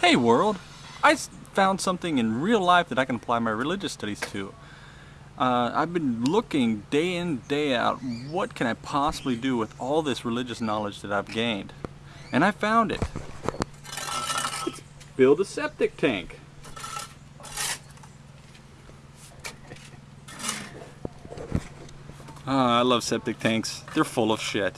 Hey world, I found something in real life that I can apply my religious studies to. Uh, I've been looking day in, day out, what can I possibly do with all this religious knowledge that I've gained? And I found it. It's build a septic tank. Oh, I love septic tanks. They're full of shit.